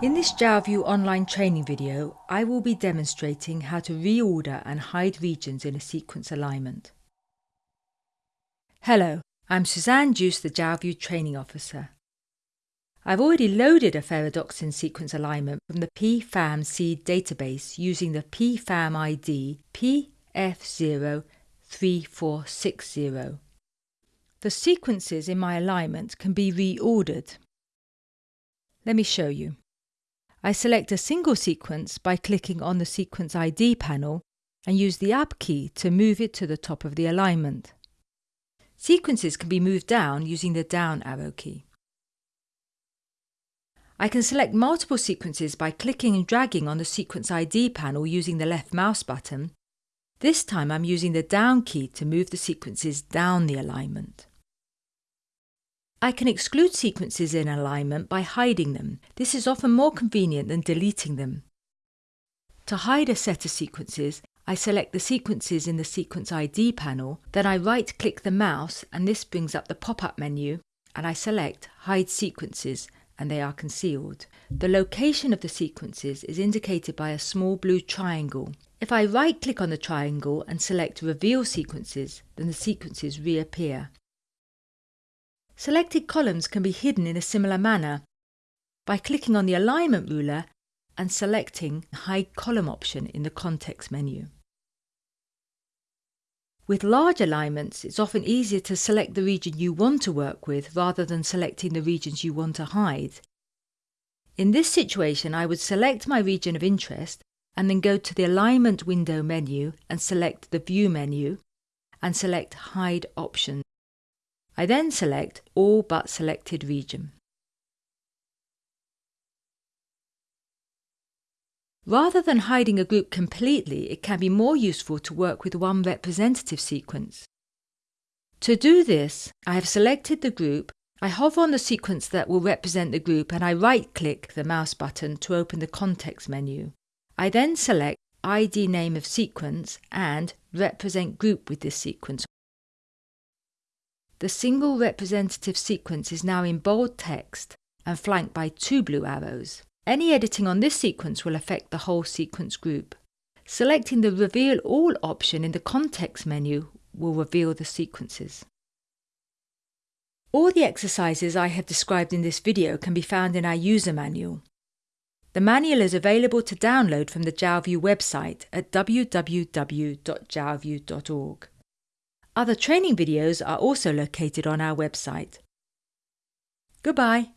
In this JalView online training video, I will be demonstrating how to reorder and hide regions in a sequence alignment. Hello, I'm Suzanne Duce, the JalView Training Officer. I've already loaded a ferredoxin sequence alignment from the pfam-seed database using the pfam ID PF03460. The sequences in my alignment can be reordered. Let me show you. I select a single sequence by clicking on the Sequence ID panel and use the Up key to move it to the top of the alignment. Sequences can be moved down using the down arrow key. I can select multiple sequences by clicking and dragging on the Sequence ID panel using the left mouse button. This time I'm using the down key to move the sequences down the alignment. I can exclude sequences in alignment by hiding them. This is often more convenient than deleting them. To hide a set of sequences, I select the sequences in the Sequence ID panel, then I right-click the mouse and this brings up the pop-up menu and I select Hide Sequences and they are concealed. The location of the sequences is indicated by a small blue triangle. If I right-click on the triangle and select Reveal Sequences, then the sequences reappear. Selected columns can be hidden in a similar manner by clicking on the alignment ruler and selecting Hide Column option in the context menu. With large alignments, it's often easier to select the region you want to work with rather than selecting the regions you want to hide. In this situation, I would select my region of interest and then go to the Alignment window menu and select the View menu and select Hide option. I then select All but selected region. Rather than hiding a group completely, it can be more useful to work with one representative sequence. To do this, I have selected the group, I hover on the sequence that will represent the group and I right-click the mouse button to open the context menu. I then select ID name of sequence and represent group with this sequence the single representative sequence is now in bold text and flanked by two blue arrows. Any editing on this sequence will affect the whole sequence group. Selecting the Reveal All option in the context menu will reveal the sequences. All the exercises I have described in this video can be found in our user manual. The manual is available to download from the JalView website at www.jalview.org. Other training videos are also located on our website. Goodbye.